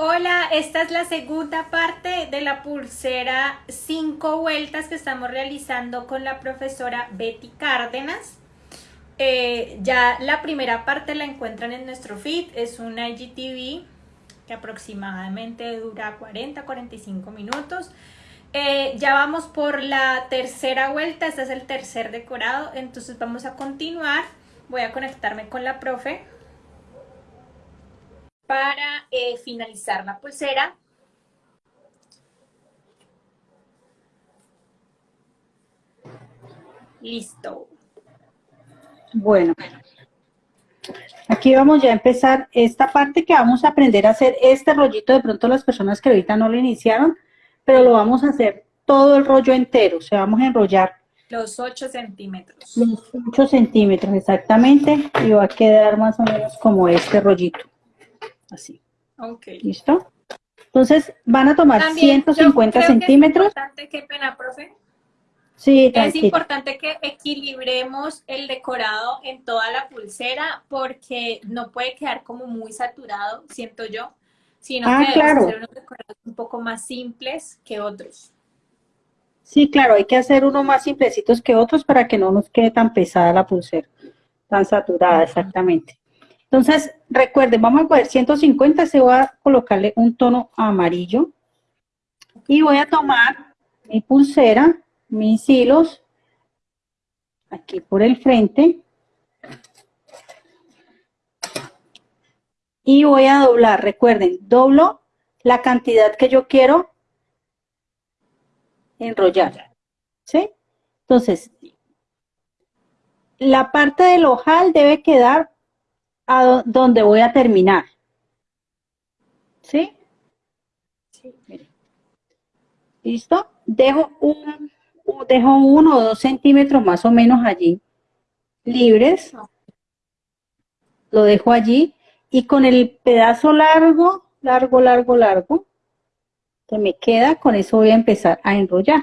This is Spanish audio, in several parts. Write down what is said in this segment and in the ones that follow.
Hola, esta es la segunda parte de la pulsera 5 vueltas que estamos realizando con la profesora Betty Cárdenas. Eh, ya la primera parte la encuentran en nuestro feed, es una IGTV que aproximadamente dura 40-45 minutos. Eh, ya vamos por la tercera vuelta, este es el tercer decorado, entonces vamos a continuar. Voy a conectarme con la profe para eh, finalizar la pulsera. Listo. Bueno, aquí vamos ya a empezar esta parte que vamos a aprender a hacer este rollito, de pronto las personas que ahorita no lo iniciaron, pero lo vamos a hacer todo el rollo entero, o sea, vamos a enrollar. Los 8 centímetros. Los 8 centímetros, exactamente, y va a quedar más o menos como este rollito así. Ok. ¿Listo? Entonces van a tomar 150 centímetros. es importante, qué pena, profe. Sí, Es importante que equilibremos el decorado en toda la pulsera porque no puede quedar como muy saturado, siento yo, sino ah, que claro. hacer unos decorados un poco más simples que otros. Sí, claro, hay que hacer unos más simplecitos que otros para que no nos quede tan pesada la pulsera, tan saturada, exactamente. Entonces, recuerden, vamos a coger 150, se voy a colocarle un tono amarillo. Y voy a tomar mi pulsera, mis hilos, aquí por el frente. Y voy a doblar, recuerden, doblo la cantidad que yo quiero enrollar. ¿Sí? Entonces, la parte del ojal debe quedar a donde voy a terminar. ¿Sí? Sí. ¿Listo? Dejo, un, dejo uno o dos centímetros más o menos allí libres. Lo dejo allí y con el pedazo largo, largo, largo, largo, que me queda, con eso voy a empezar a enrollar.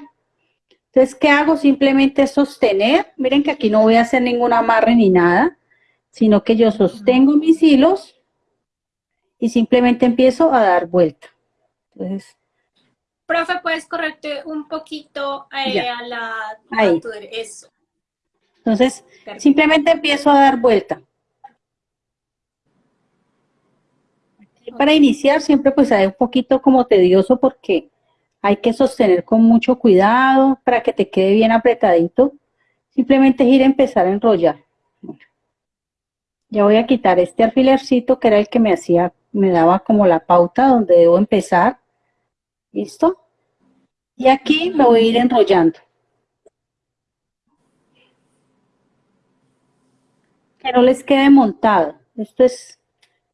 Entonces, ¿qué hago? Simplemente sostener. Miren que aquí no voy a hacer ningún amarre ni nada sino que yo sostengo mis hilos y simplemente empiezo a dar vuelta. Entonces, Profe, ¿puedes correrte un poquito eh, a la... Ahí. eso. Entonces, simplemente empiezo a dar vuelta. Para iniciar siempre pues hay un poquito como tedioso porque hay que sostener con mucho cuidado para que te quede bien apretadito. Simplemente es ir a empezar a enrollar. Ya voy a quitar este alfilercito que era el que me hacía, me daba como la pauta donde debo empezar. ¿Listo? Y aquí me voy a ir enrollando. Que no les quede montado. Esto es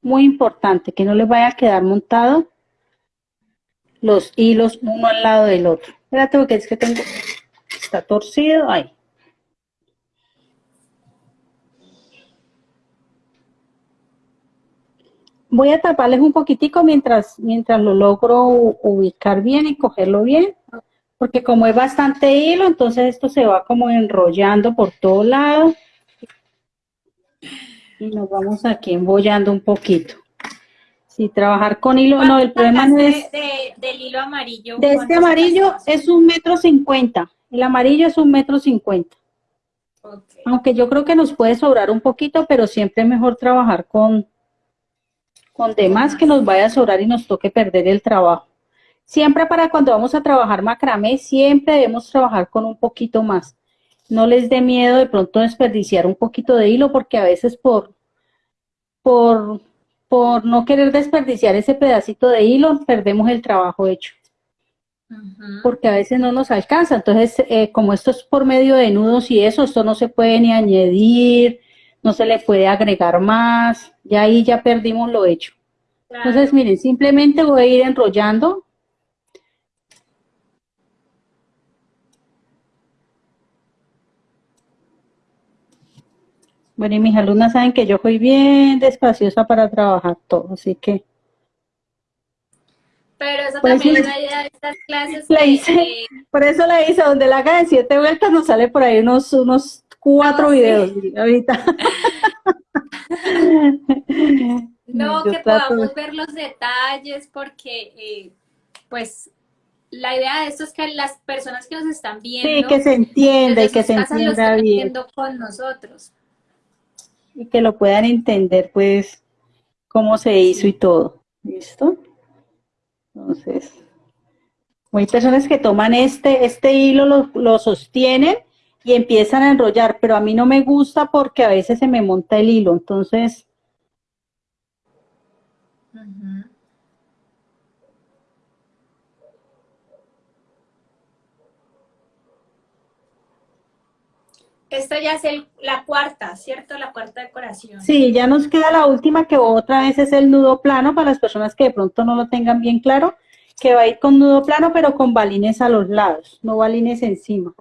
muy importante, que no les vaya a quedar montado los hilos uno al lado del otro. Espérate porque es que tengo, está torcido, ahí. Voy a taparles un poquitico mientras, mientras lo logro ubicar bien y cogerlo bien, porque como es bastante hilo, entonces esto se va como enrollando por todo lado. Y nos vamos aquí embollando un poquito. Si trabajar con hilo, no, el problema no es... del hilo amarillo. De este amarillo es un metro cincuenta. El amarillo es un metro cincuenta. Aunque yo creo que nos puede sobrar un poquito, pero siempre es mejor trabajar con, con demás que nos vaya a sobrar y nos toque perder el trabajo. Siempre para cuando vamos a trabajar macramé, siempre debemos trabajar con un poquito más. No les dé miedo de pronto desperdiciar un poquito de hilo porque a veces por, por, por no querer desperdiciar ese pedacito de hilo, perdemos el trabajo hecho. Porque a veces no nos alcanza. Entonces, eh, como esto es por medio de nudos y eso, esto no se puede ni añadir, no se le puede agregar más, ya ahí ya perdimos lo hecho. Entonces, miren, simplemente voy a ir enrollando. Bueno, y mis alumnas saben que yo soy bien despaciosa para trabajar todo, así que... Pero eso pues también es la idea de estas clases. Por eso la hice, donde la haga de siete vueltas nos sale por ahí unos, unos cuatro videos ahorita. No, que podamos ver los detalles porque, eh, pues, la idea de esto es que las personas que nos están viendo... Sí, que se entienda y que se entienda bien. con nosotros. Y que lo puedan entender, pues, cómo se hizo y todo. ¿Listo? Entonces, hay personas que toman este, este hilo, lo, lo sostienen y empiezan a enrollar, pero a mí no me gusta porque a veces se me monta el hilo, entonces... Esta ya es la cuarta, ¿cierto? La cuarta decoración. Sí, ya nos queda la última que otra vez es el nudo plano para las personas que de pronto no lo tengan bien claro, que va a ir con nudo plano pero con balines a los lados, no balines encima.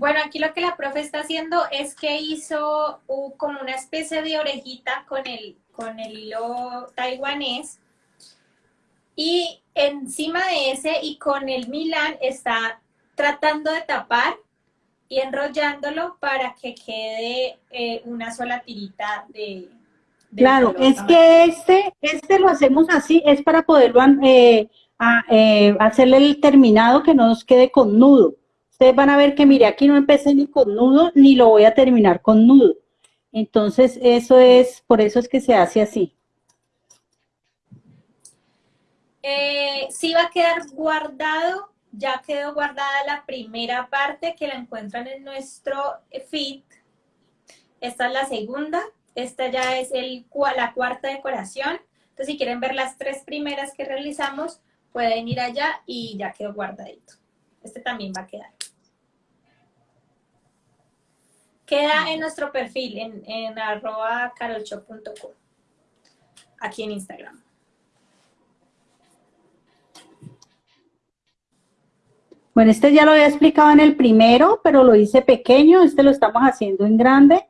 Bueno, aquí lo que la profe está haciendo es que hizo como una especie de orejita con el, con el hilo taiwanés y encima de ese y con el Milan está tratando de tapar y enrollándolo para que quede eh, una sola tirita de... claro, es que este, este lo hacemos así, es para poderlo eh, eh, hacerle el terminado que no nos quede con nudo. Ustedes van a ver que, mire, aquí no empecé ni con nudo, ni lo voy a terminar con nudo. Entonces, eso es, por eso es que se hace así. Eh, sí va a quedar guardado, ya quedó guardada la primera parte que la encuentran en nuestro feed. Esta es la segunda, esta ya es la cuarta decoración. Entonces, si quieren ver las tres primeras que realizamos, pueden ir allá y ya quedó guardadito. Este también va a quedar. Queda en nuestro perfil, en, en arroba carolshop.com, aquí en Instagram. Bueno, este ya lo había explicado en el primero, pero lo hice pequeño, este lo estamos haciendo en grande.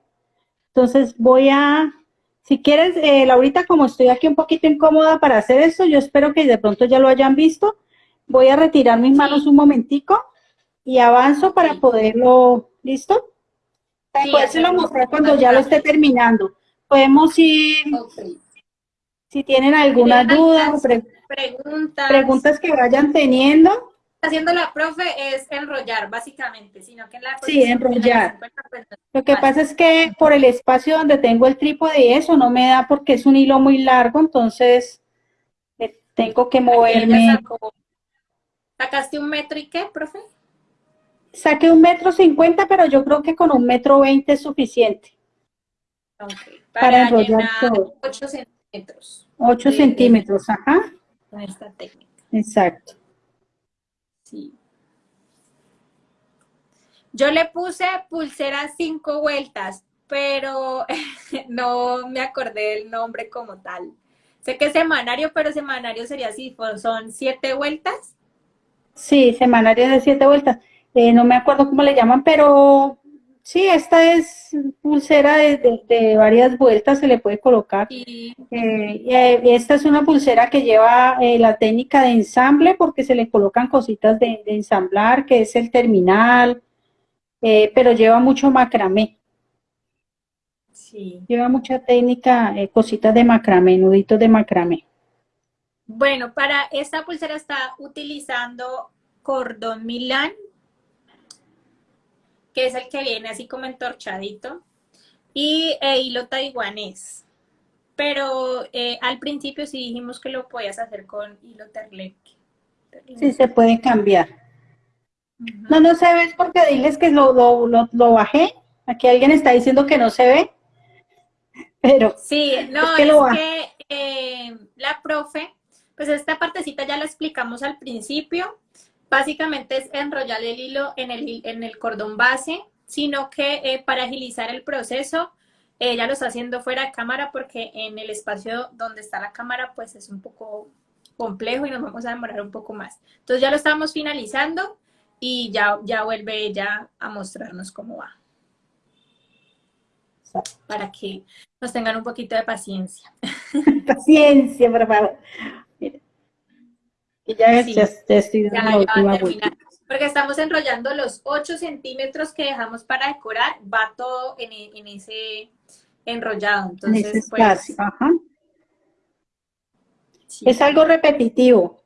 Entonces voy a, si quieres, eh, Laurita, como estoy aquí un poquito incómoda para hacer esto, yo espero que de pronto ya lo hayan visto. Voy a retirar mis manos un momentico y avanzo para poderlo, ¿listo? Sí, lo mostrar cuando ya lo esté terminando. Podemos ir, si tienen alguna duda o preguntas. preguntas que vayan teniendo. Haciendo la profe es enrollar, básicamente, sino que la Sí, enrollar. Pues, lo que pasa es que por el espacio donde tengo el trípode y eso no me da porque es un hilo muy largo, entonces eh, tengo que moverme. ¿Sacaste un metro y qué, profe? Saqué un metro cincuenta, pero yo creo que con un metro veinte es suficiente. Para, enrollar todo. 8 centímetros. 8 centímetros, ajá. Con esta técnica. Exacto. Sí. Yo le puse pulsera cinco vueltas, pero no me acordé del nombre como tal. Sé que es semanario, pero semanario sería así, son siete vueltas. Sí, semanario de siete vueltas. Eh, no me acuerdo cómo le llaman, pero sí, esta es pulsera de, varias vueltas, se le puede colocar. Eh, eh, esta es una pulsera que lleva la técnica de ensamble porque se le colocan cositas de, ensamblar, que es el terminal, pero lleva mucho macramé. Sí. Lleva mucha técnica, cositas de macramé, nuditos de macramé. Bueno, para esta pulsera está utilizando cordón Milán que es el que viene así como entorchadito, y eh, hilo taiwanés. Pero eh, al principio sí dijimos que lo podías hacer con hilo terleque. Sí, se puede cambiar. No, no se ve porque diles que lo, lo, bajé. Aquí alguien está diciendo que no se ve. Pero sí, no, es que, eh, la profe, pues esta partecita ya la explicamos al principio, Básicamente es enrollar el hilo en el, en el cordón base, sino que eh, para agilizar el proceso, ella lo está haciendo fuera de cámara porque en el espacio donde está la cámara pues es un poco complejo y nos vamos a demorar un poco más. Entonces ya lo estamos finalizando y ya, ya vuelve ella a mostrarnos cómo va. para que nos tengan un poquito de paciencia. paciencia, por favor. Ya, ya, estoy dando la última vuelta. Porque estamos enrollando los 8 centímetros que dejamos para decorar, va todo en, en ese enrollado. Entonces, pues, Ajá. Es algo repetitivo.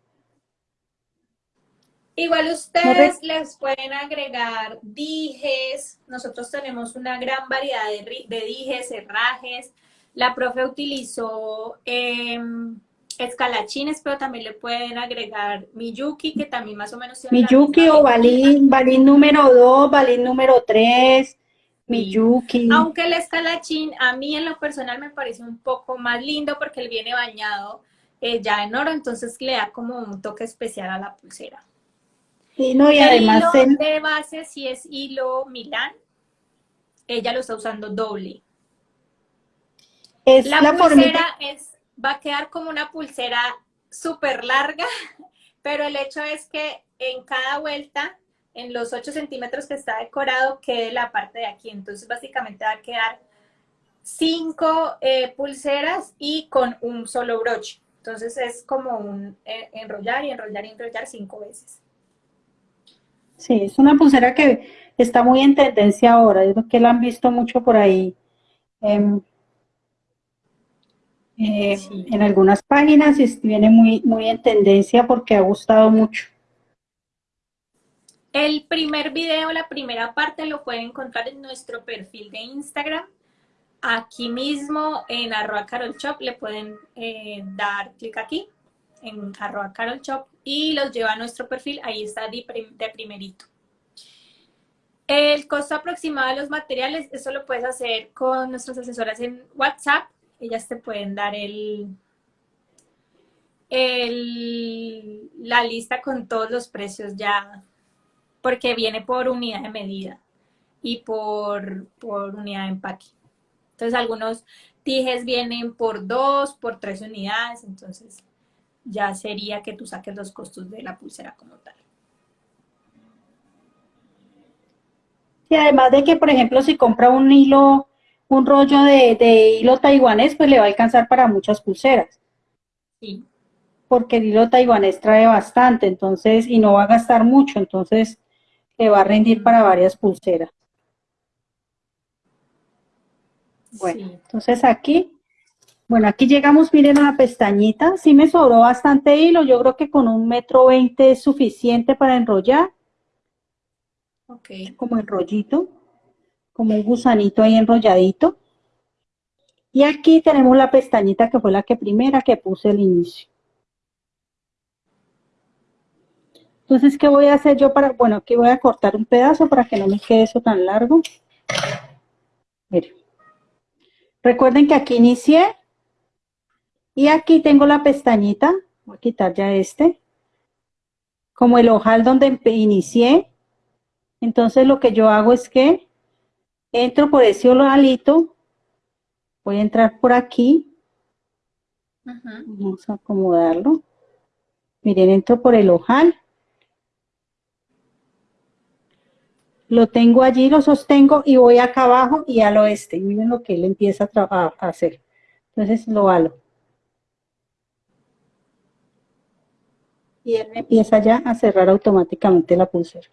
Igual ustedes les pueden agregar dijes, nosotros tenemos una gran variedad de, de dijes, herrajes. La profe utilizó em, escalachines, pero también le pueden agregar Miyuki, que también más o menos... Miyuki o balín, balín número 2, balín número 3, Miyuki. Aunque el escalachín a mí en lo personal me parece un poco más lindo porque él viene bañado eh, ya en oro, entonces le da como un toque especial a la pulsera. Sí, no, y además hilo de base, si es hilo Milán, ella lo está usando doble. Es la, pulsera es, va a quedar como una pulsera súper larga, pero el hecho es que en cada vuelta, en los 8 centímetros que está decorado, quede la parte de aquí. Entonces, básicamente va a quedar cinco eh, pulseras y con un solo broche. Entonces, es como un eh, enrollar y enrollar y enrollar cinco veces. Sí, es una pulsera que está muy en tendencia ahora, es que la han visto mucho por ahí em, eh, en algunas páginas y viene muy, muy en tendencia porque ha gustado mucho. El primer video, la primera parte, lo pueden encontrar en nuestro perfil de Instagram. Aquí mismo en arroba carolshop le pueden eh, dar clic aquí en arroba carolshop y los lleva a nuestro perfil, ahí está de, primerito. El costo aproximado de los materiales, eso lo puedes hacer con nuestras asesoras en WhatsApp. Ellas te pueden dar el, el, la lista con todos los precios ya, porque viene por unidad de medida y por, por unidad de empaque. Entonces algunos tijes vienen por dos, por tres unidades, entonces ya sería que tú saques los costos de la pulsera como tal. Y además de que, por ejemplo, si compra un hilo, un rollo de, hilo taiwanés, pues le va a alcanzar para muchas pulseras. Sí. Porque el hilo taiwanés trae bastante, entonces, y no va a gastar mucho, entonces le va a rendir para varias pulseras. Bueno, entonces aquí bueno, aquí llegamos, miren, a la pestañita. Sí me sobró bastante hilo. Yo creo que con un metro veinte es suficiente para enrollar. Ok. Como enrollito. Como un gusanito ahí enrolladito. Y aquí tenemos la pestañita que fue la que primera que puse al inicio. Entonces, ¿qué voy a hacer yo para...? Bueno, aquí voy a cortar un pedazo para que no me quede eso tan largo. Miren. Recuerden que aquí inicié y aquí tengo la pestañita, voy a quitar ya este, como el ojal donde inicié. Entonces lo que yo hago es que entro por ese ojalito, voy a entrar por aquí, vamos a acomodarlo. Miren, entro por el ojal. Lo tengo allí, lo sostengo y voy acá abajo y al oeste. Miren lo que él empieza a, a hacer. Entonces lo halo. y él empieza ya a cerrar automáticamente la pulsera.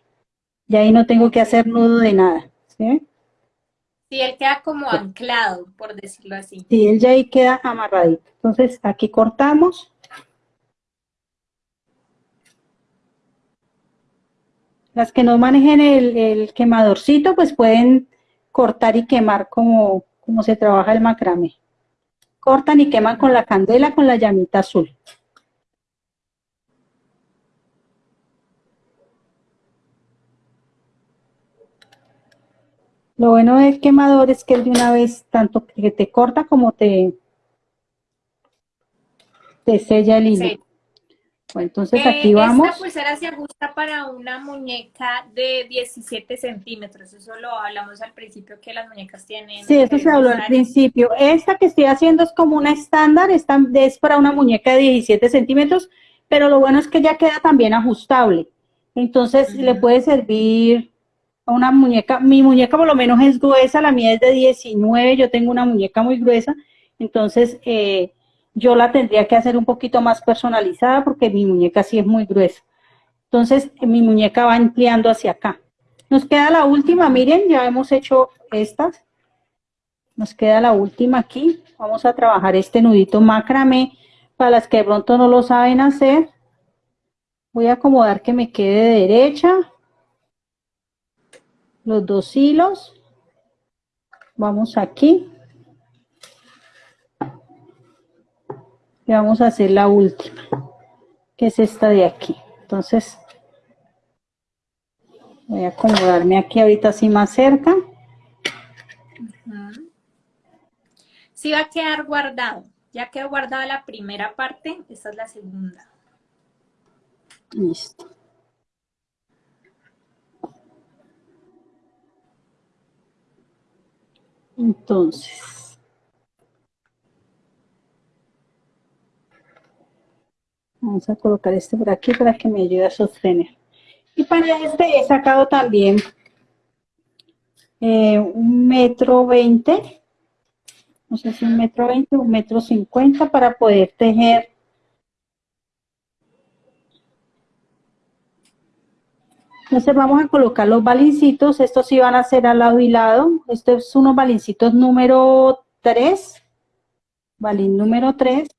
Y ahí no tengo que hacer nudo de nada. ¿sí? Sí, él queda como anclado, por decirlo así. Sí, él ya ahí queda amarradito. Entonces aquí cortamos. Las que no manejen el, quemadorcito, pues pueden cortar y quemar como, como se trabaja el macramé. Cortan y queman con la candela, con la llamita azul. Lo bueno del quemador es que él de una vez, tanto que te corta como te, te sella el hilo. Bueno, entonces aquí eh, vamos. Esta pulsera se ajusta para una muñeca de 17 centímetros. Eso lo hablamos al principio que las muñecas tienen. Sí, eso se habló al principio. Esta que estoy haciendo es como una estándar, es para una muñeca de 17 centímetros, pero lo bueno es que ya queda también ajustable. Entonces le puede servir una muñeca, mi muñeca por lo menos es gruesa, la mía es de 19, yo tengo una muñeca muy gruesa, entonces eh, yo la tendría que hacer un poquito más personalizada porque mi muñeca sí es muy gruesa. Entonces mi muñeca va ampliando hacia acá. Nos queda la última, miren, ya hemos hecho estas. Nos queda la última aquí. Vamos a trabajar este nudito macramé. Para las que de pronto no lo saben hacer, voy a acomodar que me quede derecha. Los dos hilos. Vamos aquí. Y vamos a hacer la última, que es esta de aquí. Entonces, Voy a acomodarme aquí ahorita así más cerca. Sí va a quedar guardado. Ya quedó guardada la primera parte, esta es la segunda. Listo. Entonces. Vamos a colocar este por aquí para que me ayude a sostener. Y para este he sacado también eh, un metro veinte, no sé si un metro veinte, un metro cincuenta para poder tejer Entonces vamos a colocar los balincitos, estos sí van a ser al lado y lado. Estos son unos balincitos número 3, balín número 3.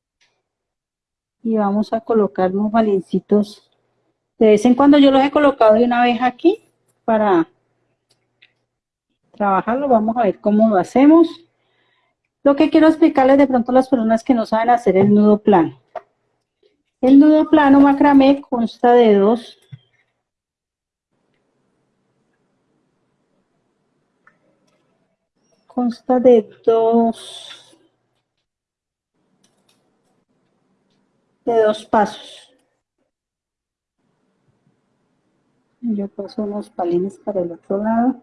Y vamos a colocar unos balincitos de vez en cuando yo los he colocado de una vez aquí para trabajarlo. Vamos a ver cómo lo hacemos. Lo que quiero explicarles de pronto a las personas que no saben hacer el nudo plano. El nudo plano macramé consta de dos consta de dos de dos pasos. Yo paso unos palines para el otro lado.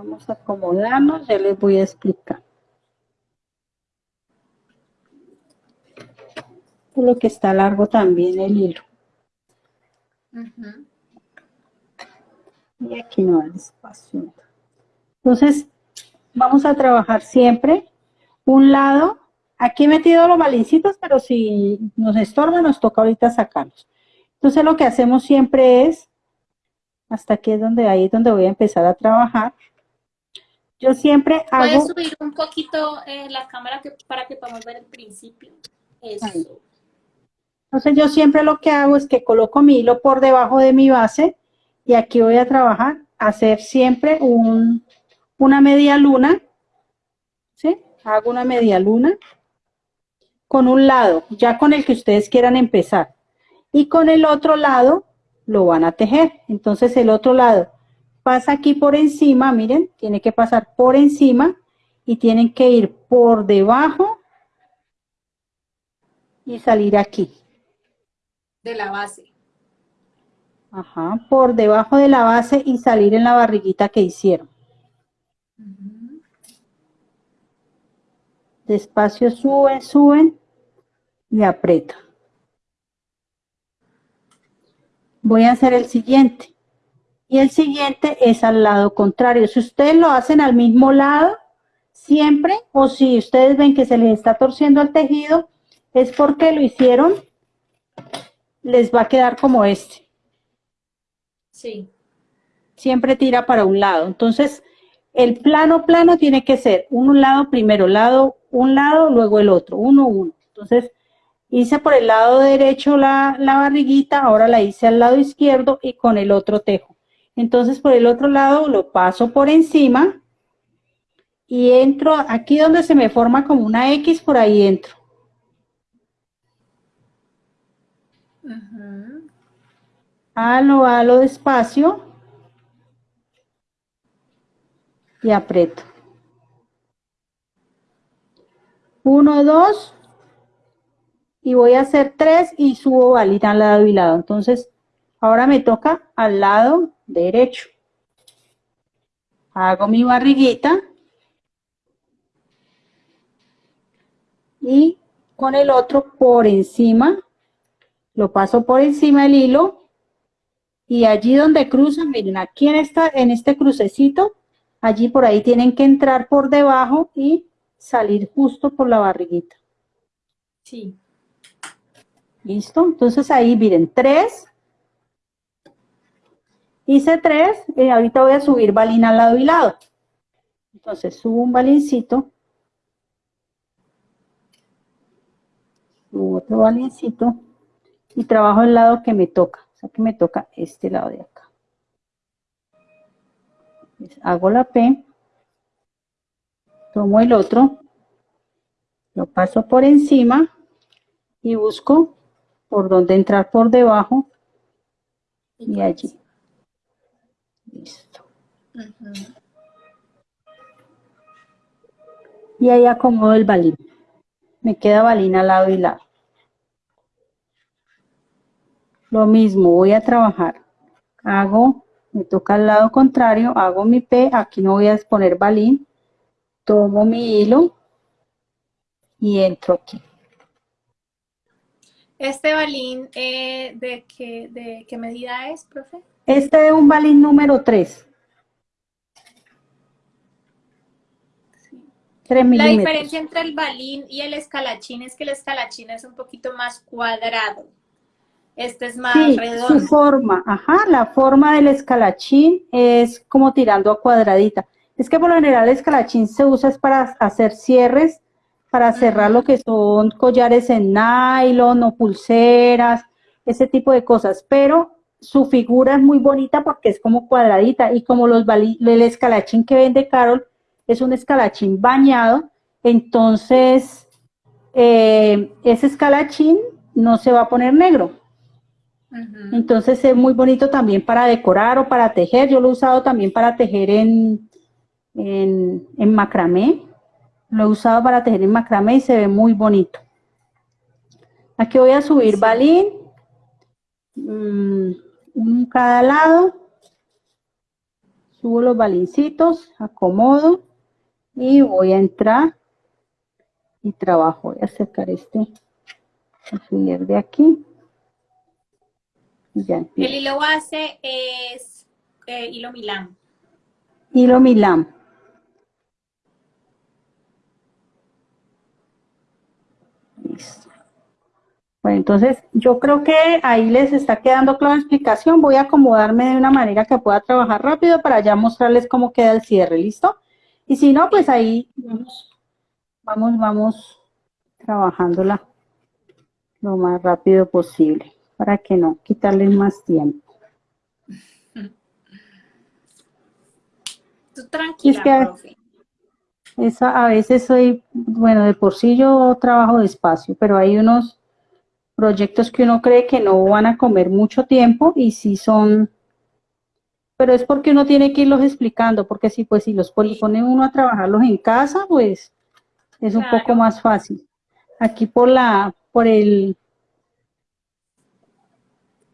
vamos a acomodarnos, ya les voy a explicar. Lo que está largo también el hilo. Y aquí no hay espacio. Entonces, vamos a trabajar siempre un lado. Aquí he metido los balincitos, pero si nos estorba, nos toca ahorita sacarlos. Entonces, lo que hacemos siempre es, hasta aquí es donde ahí es donde voy a empezar a trabajar. Yo siempre hago... ¿Puedes subir un poquito eh, la cámara para que podamos ver el principio? Eso. Entonces, yo siempre lo que hago es que coloco mi hilo por debajo de mi base y aquí voy a trabajar, hacer siempre un, una media luna, ¿sí? Hago una media luna con un lado, ya con el que ustedes quieran empezar. Y con el otro lado lo van a tejer. Entonces el otro lado pasa aquí por encima, miren, tiene que pasar por encima y tienen que ir por debajo y salir aquí. De la base. Ajá, por debajo de la base y salir en la barriguita que hicieron. Despacio suben, suben y aprieto. Voy a hacer el siguiente. Y el siguiente es al lado contrario. Si ustedes lo hacen al mismo lado, siempre, o si ustedes ven que se les está torciendo el tejido, es porque lo hicieron, les va a quedar como este. Sí. Siempre tira para un lado. Entonces, el plano plano tiene que ser un lado primero, lado, un lado, luego el otro, uno, uno. Entonces, hice por el lado derecho la, la barriguita, ahora la hice al lado izquierdo y con el otro tejo. Entonces, por el otro lado lo paso por encima y entro aquí donde se me forma como una X, por ahí entro. Halo, halo despacio y aprieto. Uno, dos, y voy a hacer tres y subo balita al lado y lado. Entonces, ahora me toca al lado derecho. Hago mi barriguita. Y con el otro por encima, lo paso por encima del hilo. Y allí donde cruzan, miren, aquí en, esta, en este crucecito, allí por ahí tienen que entrar por debajo y salir justo por la barriguita. Sí. ¿Listo? Entonces ahí miren, tres. Hice tres, y ahorita voy a subir balín al lado y lado. Entonces subo un balincito. Subo otro balincito. Y trabajo el lado que me toca. Sea que me toca este lado de acá. hago la P. Tomo el otro. Lo paso por encima. Y busco por donde entrar por debajo y allí. Listo. Y ahí acomodo el balín. Me queda balín al lado y lado. Lo mismo, voy a trabajar. Hago, me toca al lado contrario, hago mi P, aquí no voy a poner balín. Tomo mi hilo y entro aquí. ¿Este balín eh, de, qué, de qué medida es, profe? Este es un balín número 3. La diferencia entre el balín y el escalachín es que el escalachín es un poquito más cuadrado. Este es más sí, redondo. su forma, ajá, la forma del escalachín es como tirando a cuadradita. Es que por lo general el escalachín se usa para hacer cierres para cerrar lo que son collares en nylon o pulseras, ese tipo de cosas, pero su figura es muy bonita porque es como cuadradita y como los el escalachín que vende Carol es un escalachín bañado, entonces eh, ese escalachín no se va a poner negro. Entonces es muy bonito también para decorar o para tejer. Yo lo he usado también para tejer en, en, en macramé. Lo he usado para tejer en macramé y se ve muy bonito. Aquí voy a subir balín, mm, un cada lado. Subo los balincitos, acomodo y voy a entrar y trabajo. Voy a acercar este alfiler de aquí. El hilo base es eh, hilo Milán. Hilo Milán. Bueno, entonces yo creo que ahí les está quedando clara la explicación. Voy a acomodarme de una manera que pueda trabajar rápido para ya mostrarles cómo queda el cierre, ¿listo? Y si no, pues ahí vamos, vamos, vamos trabajándola lo más rápido posible para que no quitarles más tiempo. Tú tranquila, esa, a veces soy, bueno, de por sí yo trabajo despacio, pero hay unos proyectos que uno cree que no van a comer mucho tiempo y si son, pero es porque uno tiene que irlos explicando, porque si pues si los pone uno a trabajarlos en casa, pues es un poco más fácil. Aquí por la, por el,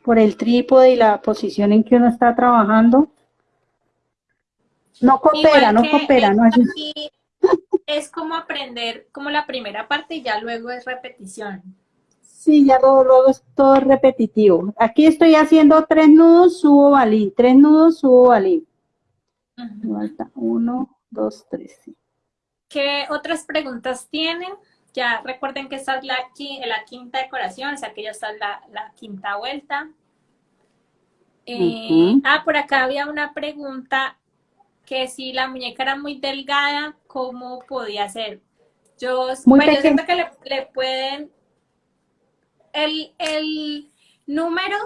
por el trípode y la posición en que uno está trabajando, no coopera, no coopera, no es como aprender como la primera parte y ya luego es repetición. Sí, ya luego, es todo repetitivo. Aquí estoy haciendo tres nudos, subo balín, tres nudos, subo balín. Falta uno, dos, tres. ¿Qué otras preguntas tienen? Ya recuerden que esta es la, la quinta decoración, o sea que ya está la, la quinta vuelta. Eh, ah, por acá había una pregunta que si la muñeca era muy delgada, ¿cómo podía ser? Yo, bueno, yo siento que le, pueden... El, el número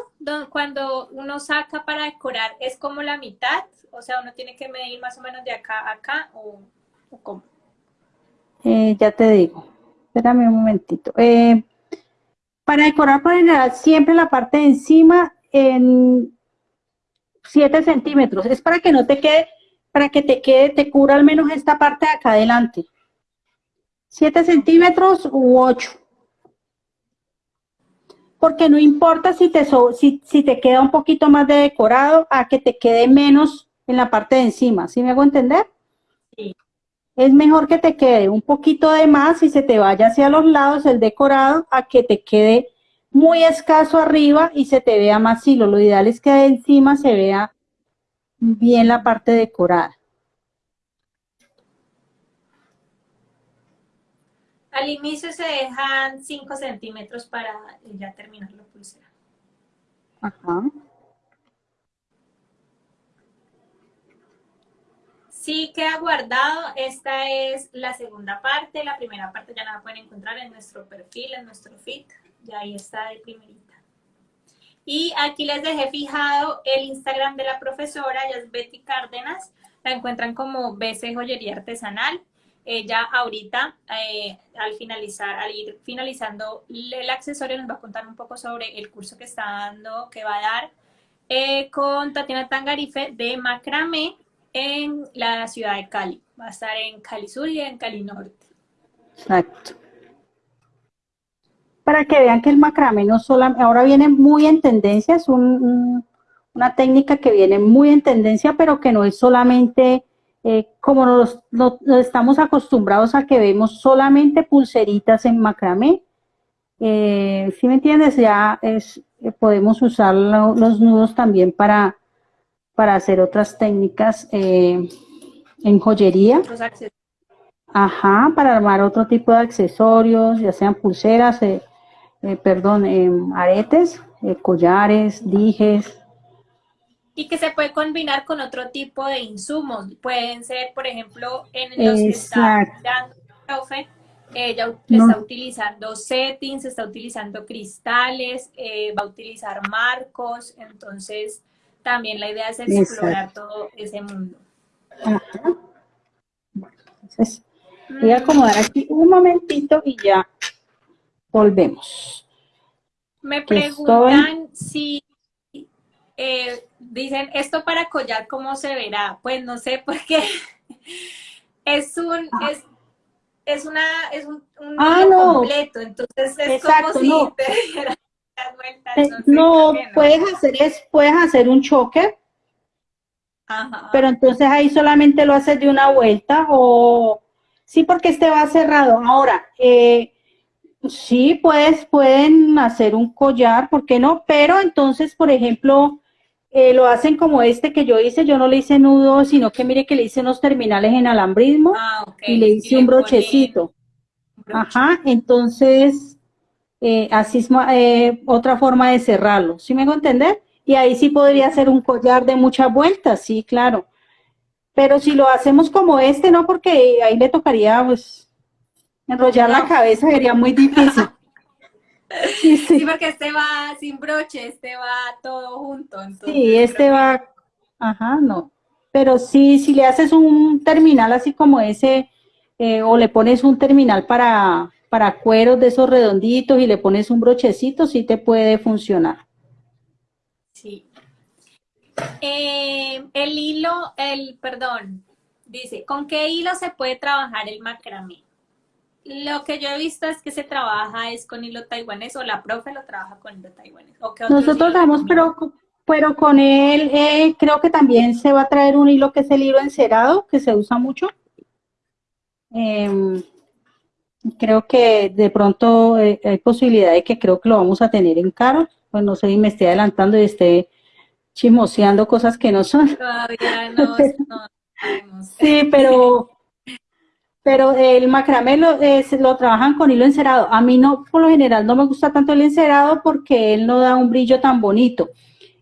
cuando uno saca para decorar es como la mitad, o sea, uno tiene que medir más o menos de acá a acá, o, cómo. Eh, ya te digo, espérame un momentito. Eh, para decorar por general siempre la parte de encima en 7 centímetros, es para que no te quede para que te quede, te cubra al menos esta parte de acá adelante. 7 centímetros u 8. Porque no importa si te, si, si te queda un poquito más de decorado a que te quede menos en la parte de encima, ¿sí me hago entender? Sí. Es mejor que te quede un poquito de más y se te vaya hacia los lados el decorado a que te quede muy escaso arriba y se te vea más hilo. Lo ideal es que de encima se vea bien la parte decorada. Al inicio se dejan 5 centímetros para ya terminar la pulsera. Ajá. Sí queda guardado, esta es la segunda parte, la primera parte ya la pueden encontrar en nuestro perfil, en nuestro feed, ya ahí está de primerita. Y aquí les dejé fijado el Instagram de la profesora, ella es Betty Cárdenas, la encuentran como BC Joyería Artesanal. Ella ahorita, eh, al finalizar, al ir finalizando el accesorio, nos va a contar un poco sobre el curso que está dando, que va a dar eh, con Tatiana Tangarife de macramé en la ciudad de Cali. Va a estar en Cali Sur y en Cali Norte. Exacto. Para que vean que el macramé no solamente, ahora viene muy en tendencia, es una técnica que viene muy en tendencia, pero que no es solamente eh, como nos, estamos acostumbrados a que vemos solamente pulseritas en macramé. Eh, si me entiendes, ya eh, podemos usar los nudos también para para hacer otras técnicas eh, en joyería. Ajá, para armar otro tipo de accesorios, ya sean pulseras, eh, eh, perdón, aretes, collares, dijes. Y que se puede combinar con otro tipo de insumos. Pueden ser, por ejemplo, en los que está dando ella está utilizando settings, está utilizando cristales, va a utilizar marcos, entonces también la idea es explorar todo ese mundo. Bueno, entonces voy a acomodar aquí un momentito y ya volvemos. Me preguntan si eh, dicen esto para collar, ¿cómo se verá? Pues no sé, porque es un, ah. es, es, una, es un, un ah, completo, entonces es como si te eh, no, puedes hacer es, puedes hacer un choque, pero entonces ahí solamente lo haces de una vuelta o sí porque este va cerrado. Ahora, eh, sí puedes, pueden hacer un collar, ¿por qué no? Pero entonces, por ejemplo, eh, lo hacen como este que yo hice, yo no le hice nudo, sino que mire que le hice unos terminales en alambrismo ah, y le hice un brochecito. Ajá, entonces eh, así es eh, otra forma de cerrarlo, ¿sí me hago entender? Y ahí sí podría ser un collar de muchas vueltas, sí, claro. Pero si lo hacemos como este, no, porque ahí le tocaría, pues, enrollar la cabeza, sería muy difícil. Sí, sí. porque este va sin broche, este va todo junto. sí, este va, ajá, no. Pero sí, si le haces un terminal así como ese, eh, o le pones un terminal para, para cueros de esos redonditos y le pones un brochecito, sí te puede funcionar. Sí. Eh, el hilo, el, perdón, dice, ¿con qué hilo se puede trabajar el macramé? Lo que yo he visto es que se trabaja es con hilo taiwanés o la profe lo trabaja con hilo taiwanés. Nosotros damos, pero, pero con él eh, creo que también se va a traer un hilo que es el hilo encerado, que se usa mucho. Eh, Creo que de pronto eh, hay posibilidad de que creo que lo vamos a tener en caro. Pues no sé, y me esté adelantando y esté chismoseando cosas que no son. Todavía no, Sí, pero, pero el macramé lo, lo trabajan con hilo encerado. A mí no, por lo general, no me gusta tanto el encerado porque él no da un brillo tan bonito.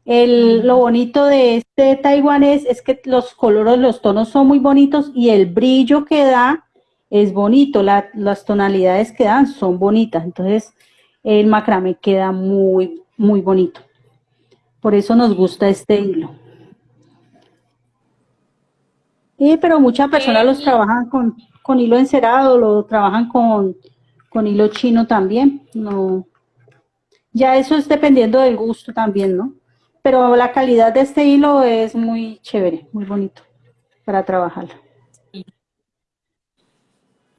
El, lo bonito de este taiwanés es que los colores, los tonos son muy bonitos y el brillo que da es bonito, las tonalidades que dan son bonitas, entonces el macramé queda muy, muy bonito. Por eso nos gusta este hilo. pero muchas personas los trabajan con, con, hilo encerado, lo trabajan con, con hilo chino también. No, ya eso es dependiendo del gusto también, ¿no? Pero la calidad de este hilo es muy chévere, muy bonito para trabajarlo.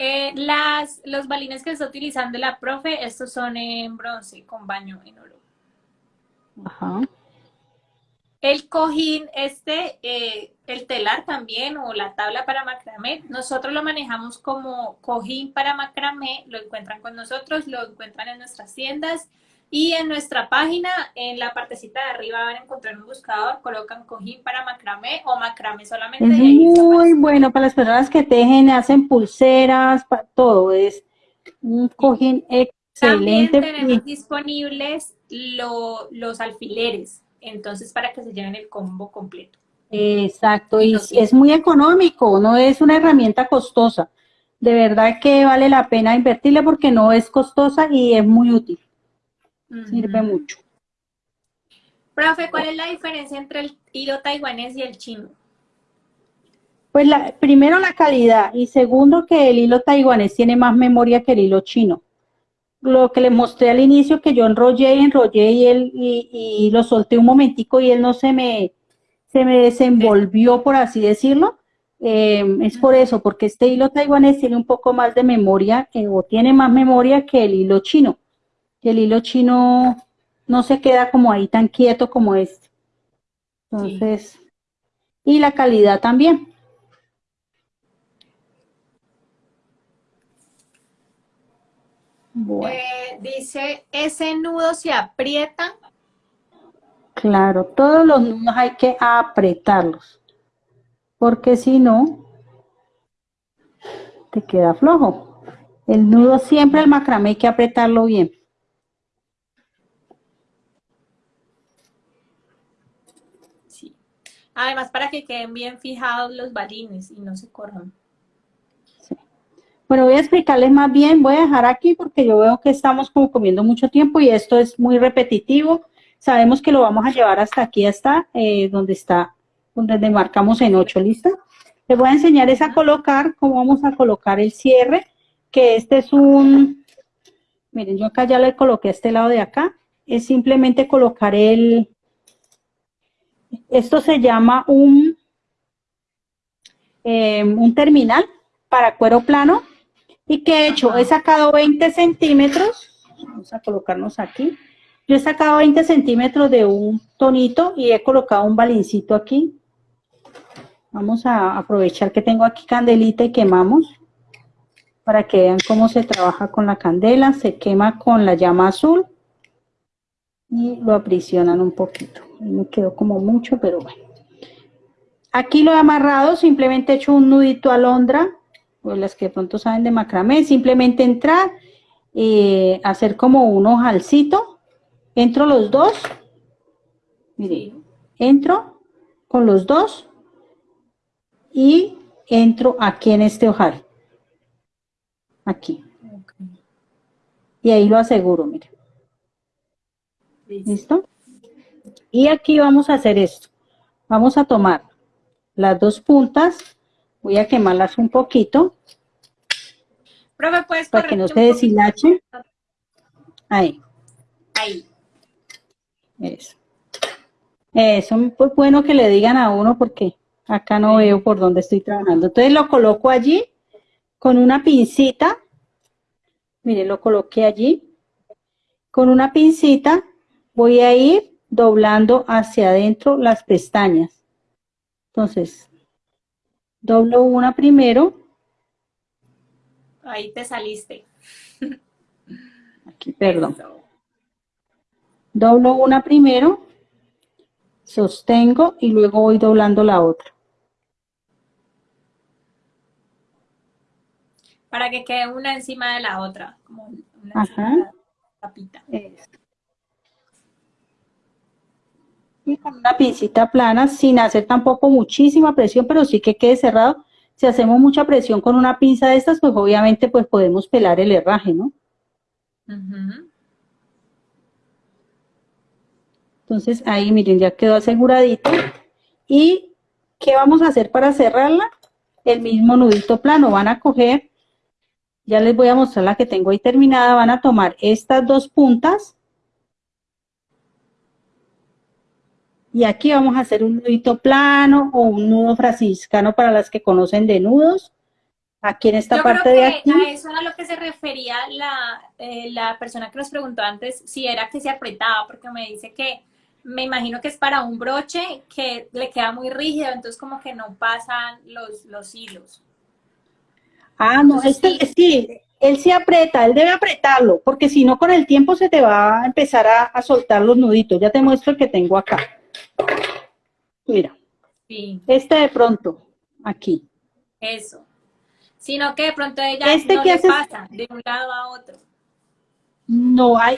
Eh, las, los balines que está utilizando la profe, estos son en bronce con baño en oro. Ajá. El cojín, este, eh, el telar también o la tabla para macramé, nosotros lo manejamos como cojín para macramé, lo encuentran con nosotros, lo encuentran en nuestras tiendas y en nuestra página, en la partecita de arriba van a encontrar un buscador, colocan cojín para macramé o macramé solamente. Es muy bueno para las personas que tejen, hacen pulseras, para todo, es un cojín excelente. También tenemos disponibles los alfileres entonces para que se lleven el combo completo. Exacto, y es muy económico, no es una herramienta costosa. De verdad que vale la pena invertirle porque no es costosa y es muy útil. Sirve mucho. Profe, ¿cuál es la diferencia entre el hilo taiwanés y el chino? Pues la, primero la calidad y segundo que el hilo taiwanés tiene más memoria que el hilo chino lo que le mostré al inicio, que yo enrollé y enrollé y, él, y, lo solté un momentico y él no se me, se me desenvolvió, por así decirlo, eh, es por eso, porque este hilo taiwanés tiene un poco más de memoria, eh, o tiene más memoria que el hilo chino. El hilo chino no se queda como ahí tan quieto como este. Entonces, y la calidad también. Eh, dice, ese nudo se aprieta. Claro, todos los nudos hay que apretarlos, porque si no, te queda flojo. El nudo siempre, el macramé hay que apretarlo bien. Sí. Además, para que queden bien fijados los balines y no se corran. Bueno, voy a explicarles más bien, voy a dejar aquí porque yo veo que estamos como comiendo mucho tiempo y esto es muy repetitivo. Sabemos que lo vamos a llevar hasta aquí, hasta eh, donde está, donde marcamos en 8, ¿listo? Les voy a enseñar es a colocar, cómo vamos a colocar el cierre, que este es un, miren, yo acá ya le coloqué a este lado de acá, es simplemente colocar el, esto se llama un, eh, un terminal para cuero plano, ¿Y qué he hecho? He sacado 20 centímetros, vamos a colocarnos aquí. Yo he sacado 20 centímetros de un tonito y he colocado un balincito aquí. Vamos a aprovechar que tengo aquí candelita y quemamos para que vean cómo se trabaja con la candela. Se quema con la llama azul y lo aprisionan un poquito. Me quedó como mucho, pero bueno. Aquí lo he amarrado, simplemente he hecho un nudito alondra o las que de pronto saben de macramé, simplemente entrar, eh, hacer como un ojalcito, entro los dos, mire, entro con los dos y entro aquí en este ojal, aquí. Y ahí lo aseguro, mire. ¿Listo? Y aquí vamos a hacer esto. Vamos a tomar las dos puntas Voy a quemarlas un poquito. Para que no se deshilache. Ahí. Ahí. Eso. Eso es pues bueno que le digan a uno porque acá no veo por dónde estoy trabajando. Entonces lo coloco allí con una pincita. Mire, lo coloqué allí. Con una pincita voy a ir doblando hacia adentro las pestañas. Entonces, doblo una primero. Ahí te saliste. Aquí, perdón. Doblo una primero, sostengo y luego voy doblando la otra. Para que quede una encima de la otra, como una Ajá. tapita con una pincita plana sin hacer tampoco muchísima presión, pero sí que quede cerrado. Si hacemos mucha presión con una pinza de estas, pues obviamente pues podemos pelar el herraje, ¿no? Entonces ahí miren, ya quedó aseguradito. ¿Y qué vamos a hacer para cerrarla? El mismo nudito plano, van a coger, ya les voy a mostrar la que tengo ahí terminada, van a tomar estas dos puntas, Y aquí vamos a hacer un nudito plano o un nudo franciscano para las que conocen de nudos. Aquí en esta parte de aquí. A eso a lo que se refería la, eh, la persona que nos preguntó antes, si era que se apretaba, porque me dice que me imagino que es para un broche que le queda muy rígido, entonces como que no pasan los, los hilos. Ah, no, este, sí, él se aprieta, él debe apretarlo, porque si no con el tiempo se te va a empezar a, soltar los nuditos. Ya te muestro el que tengo acá. Mira. Sí. Este de pronto, aquí. Eso. Sino que de pronto ella este no que le pasa de un lado a otro. No, hay,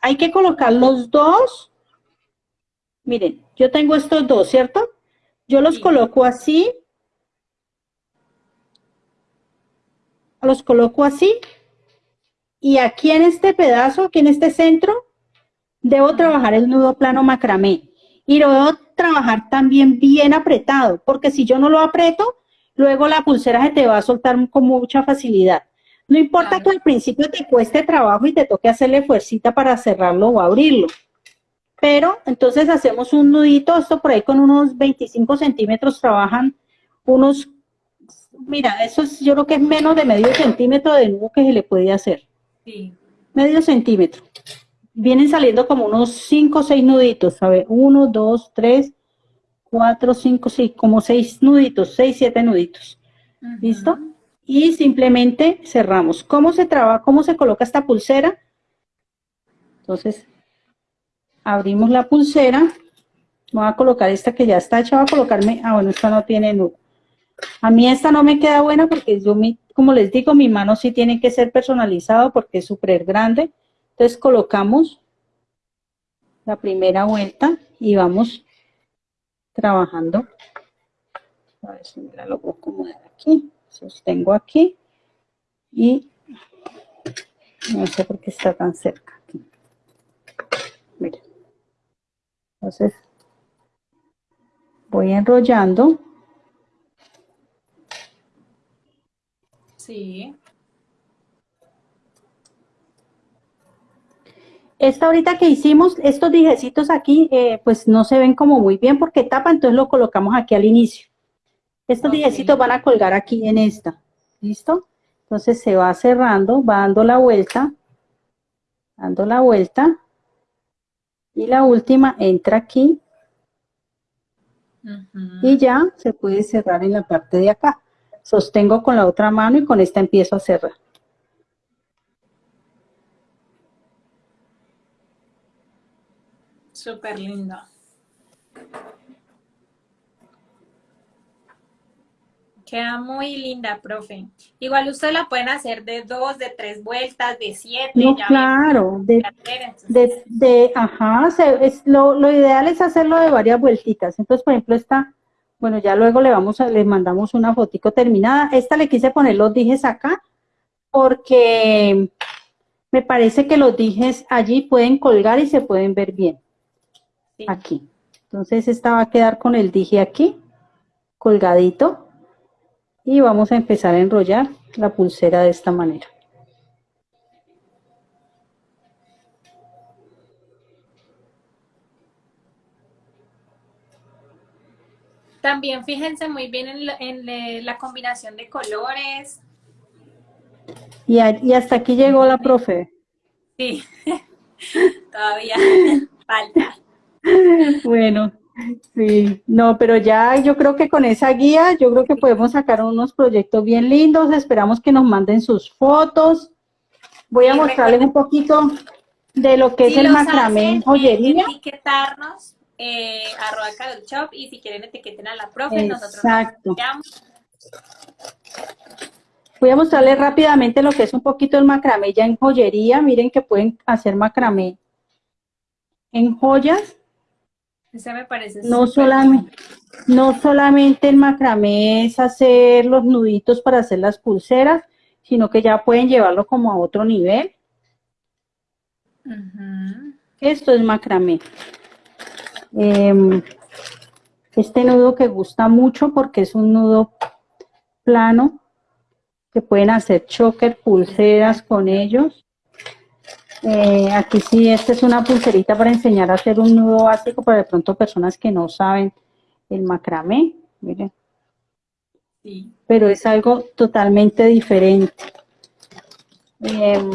hay que colocar los dos. Miren, yo tengo estos dos, ¿cierto? Yo los coloco así los coloco así, y aquí en este pedazo, aquí en este centro, debo trabajar el nudo plano macramé, y lo debo trabajar también bien apretado, porque si yo no lo aprieto, luego la pulsera se te va a soltar con mucha facilidad. No importa que al principio te cueste trabajo y te toque hacerle fuercita para cerrarlo o abrirlo. Pero entonces hacemos un nudito, esto por ahí con unos 25 centímetros trabajan unos mira, eso es, yo creo que es menos de medio centímetro de nudo que se le puede hacer. Sí. Medio centímetro. Vienen saliendo como unos 5 o 6 nuditos, a ver, 1, 2, 3, 4, 5, 6, como 6 nuditos, 6, 7 nuditos. ¿Listo? Y simplemente cerramos. ¿Cómo se trabaja, cómo se coloca esta pulsera? Entonces, abrimos la pulsera. Voy a colocar esta que ya está hecha, voy a colocarme, ah bueno, esta no tiene nudo. A mí esta no me queda buena porque yo, como les digo, mi mano sí tiene que ser personalizado porque es súper grande. Entonces colocamos la primera vuelta y vamos trabajando. A ver si me la logro acomodar aquí. Sostengo aquí y no sé por qué está tan cerca aquí. Miren. Entonces voy enrollando Sí. Esta ahorita que hicimos, estos dijecitos aquí, eh, pues no se ven como muy bien porque tapa, entonces lo colocamos aquí al inicio. Estos dijecitos van a colgar aquí en esta. ¿Listo? Entonces se va cerrando, va dando la vuelta, dando la vuelta, y la última entra aquí, y ya se puede cerrar en la parte de acá sostengo con la otra mano y con esta empiezo a cerrar. Súper lindo. Queda muy linda, profe. Igual ustedes la pueden hacer de dos, de tres vueltas, de siete. No, claro, de, de, ajá, es, lo, lo ideal es hacerlo de varias vueltitas. Entonces, por ejemplo, esta bueno, ya luego le vamos a, le mandamos una fotico terminada. Esta le quise poner los dijes acá porque me parece que los dijes allí pueden colgar y se pueden ver bien. Aquí. Entonces esta va a quedar con el dije aquí, colgadito. Y vamos a empezar a enrollar la pulsera de esta manera. También fíjense muy bien en, la, combinación de colores. Y, hasta aquí llegó la profe. Sí, todavía falta. Bueno, sí, no, pero ya yo creo que con esa guía, yo creo que podemos sacar unos proyectos bien lindos, esperamos que nos manden sus fotos. Voy a mostrarles un poquito de lo que es el macramé en joyería. Etiquetarnos eh, arroba Shop y si quieren etiqueten a la profe, Exacto. nosotros Voy a mostrarles rápidamente lo que es un poquito el macramé ya en joyería. Miren que pueden hacer macramé en joyas. Ese me parece no solamente, no solamente el macramé es hacer los nuditos para hacer las pulseras, sino que ya pueden llevarlo como a otro nivel. Esto es macramé. Em, este nudo que gusta mucho porque es un nudo plano, que pueden hacer choker, pulseras con ellos. Eh, aquí sí, esta es una pulserita para enseñar a hacer un nudo básico para de pronto personas que no saben el macramé, miren. Pero es algo totalmente diferente. Em,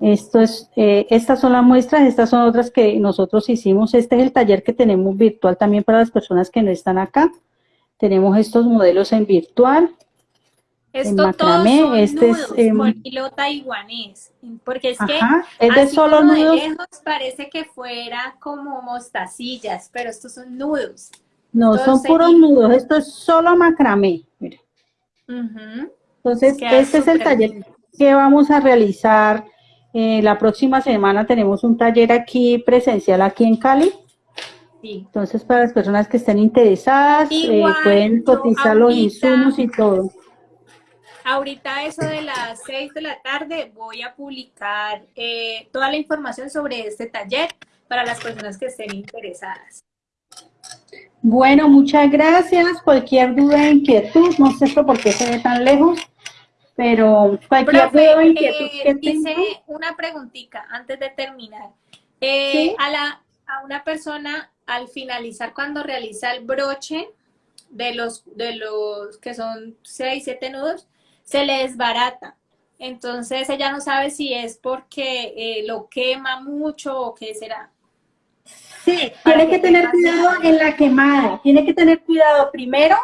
Esto es, eh, estas son las muestras, estas son otras que nosotros hicimos. Este es el taller que tenemos virtual también para las personas que no están acá. Tenemos estos modelos en virtual. Esto macramé, todos son este nudos, es em, hilo taiwanés, porque es que es de solo nudos. De lejos parece que fuera como mostacillas, pero estos son nudos. No, son puros nudos, esto es solo macramé. Mira. Entonces, este es el taller que vamos a realizar. Eh, la próxima semana tenemos un taller aquí presencial aquí en Cali. Entonces, para las personas que estén interesadas, eh, pueden cotizar los insumos y todo. Ahorita eso de las 6 de la tarde voy a publicar eh, toda la información sobre este taller para las personas que estén interesadas. Bueno, muchas gracias. Cualquier duda, inquietud, no sé por qué se ve tan lejos, pero cualquier duda, inquietud eh, Dice una preguntita antes de terminar. Eh, a, la, a una persona, al finalizar, cuando realiza el broche de los, de los que son 6, 7 nudos, se le desbarata. Entonces ella no sabe si es porque eh, lo quema mucho o qué será. Sí, tiene que tener cuidado en la quemada. Tiene que tener cuidado primero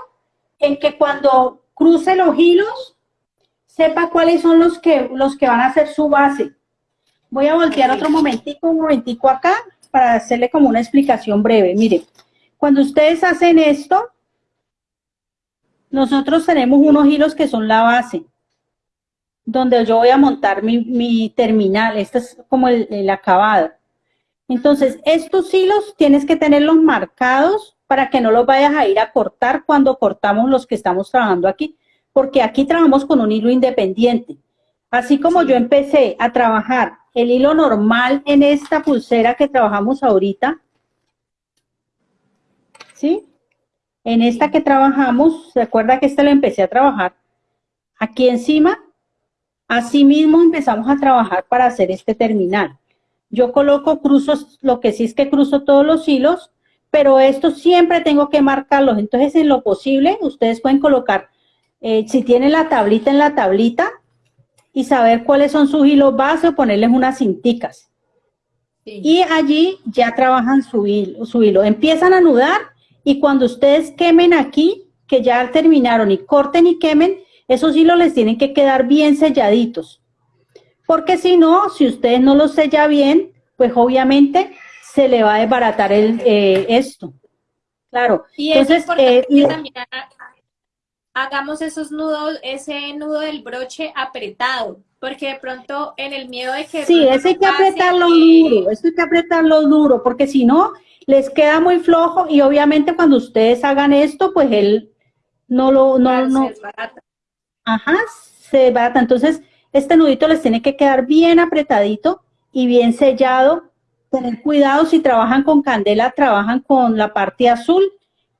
en que cuando cruce los hilos, sepa cuáles son los que, los que van a ser su base. Voy a voltear otro momentico, un momentico acá, para hacerle como una explicación breve. Mire, cuando ustedes hacen esto, nosotros tenemos unos hilos que son la base, donde yo voy a montar mi, terminal. Este es como el, el acabado. Entonces, estos hilos tienes que tenerlos marcados para que no los vayas a ir a cortar cuando cortamos los que estamos trabajando aquí, porque aquí trabajamos con un hilo independiente. Así como yo empecé a trabajar el hilo normal en esta pulsera que trabajamos ahorita, ¿sí? En esta que trabajamos, ¿se acuerda que esta lo empecé a trabajar? Aquí encima, así mismo empezamos a trabajar para hacer este terminal. Yo coloco cruzos, lo que sí es que cruzo todos los hilos, pero esto siempre tengo que marcarlos. Entonces, en lo posible, ustedes pueden colocar, eh, si tienen la tablita en la tablita, y saber cuáles son sus hilos base o ponerles unas cinticas. Y allí ya trabajan su hilo, su hilo. Empiezan a anudar y cuando ustedes quemen aquí, que ya terminaron y corten y quemen, esos hilos les tienen que quedar bien selladitos porque si no, si ustedes no lo sella bien, pues obviamente se le va a desbaratar el, eh, esto. Claro. Y Entonces, eh, también hagamos esos nudos, ese nudo del broche apretado, porque de pronto en el miedo de que... Sí, ese hay que apretarlo duro, eso hay que apretarlo duro, porque si no, les queda muy flojo y obviamente cuando ustedes hagan esto, pues él no lo... No, no, se Ajá, se desbarata. Entonces, este nudito les tiene que quedar bien apretadito y bien sellado. Tener cuidado si trabajan con candela, trabajan con la parte azul,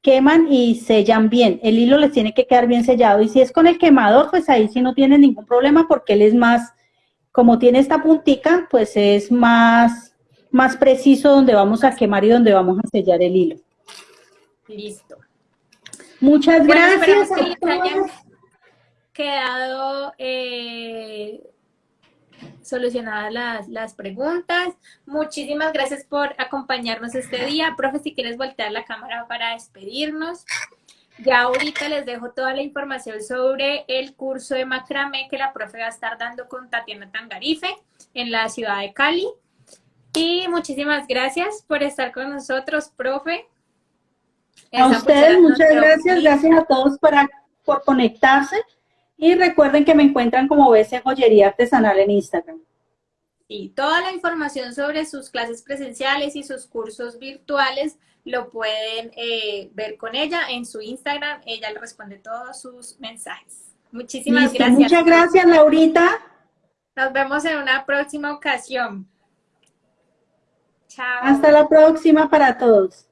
queman y sellan bien. El hilo les tiene que quedar bien sellado. Y si es con el quemador, pues ahí sí no tiene ningún problema porque él es más, como tiene esta puntica, pues es más, más preciso donde vamos a quemar y donde vamos a sellar el hilo. Listo. Muchas gracias quedado eh, solucionadas las, las, preguntas. Muchísimas gracias por acompañarnos este día. Profe, si quieres voltear la cámara para despedirnos. Ya ahorita les dejo toda la información sobre el curso de macramé que la profe va a estar dando con Tatiana Tangarife en la ciudad de Cali. Y muchísimas gracias por estar con nosotros, profe. A ustedes, muchas gracias. Gracias a todos por, por conectarse. Y recuerden que me encuentran como BC Joyería Artesanal en Instagram. Y toda la información sobre sus clases presenciales y sus cursos virtuales lo pueden eh, ver con ella en su Instagram. Ella le responde todos sus mensajes. Muchísimas gracias. Muchas gracias, Laurita. Nos vemos en una próxima ocasión. Chao. Hasta la próxima para todos.